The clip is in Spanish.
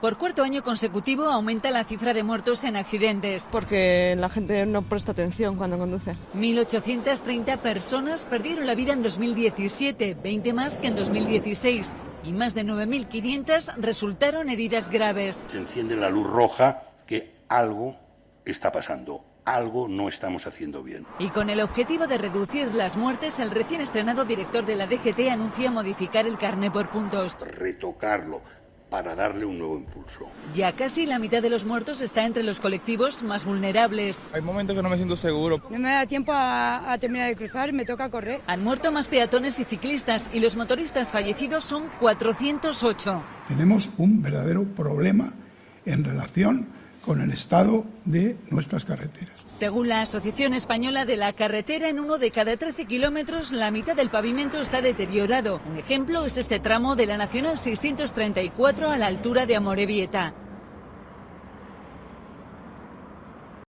Por cuarto año consecutivo aumenta la cifra de muertos en accidentes. Porque la gente no presta atención cuando conduce. 1.830 personas perdieron la vida en 2017, 20 más que en 2016. Y más de 9.500 resultaron heridas graves. Se enciende la luz roja que algo está pasando algo no estamos haciendo bien. Y con el objetivo de reducir las muertes, el recién estrenado director de la DGT anuncia modificar el carné por puntos. Retocarlo para darle un nuevo impulso. Ya casi la mitad de los muertos está entre los colectivos más vulnerables. Hay momentos que no me siento seguro. No me da tiempo a, a terminar de cruzar, me toca correr. Han muerto más peatones y ciclistas y los motoristas fallecidos son 408. Tenemos un verdadero problema en relación con el estado de nuestras carreteras. Según la Asociación Española de la Carretera, en uno de cada 13 kilómetros la mitad del pavimento está deteriorado. Un ejemplo es este tramo de la Nacional 634 a la altura de Amorebieta.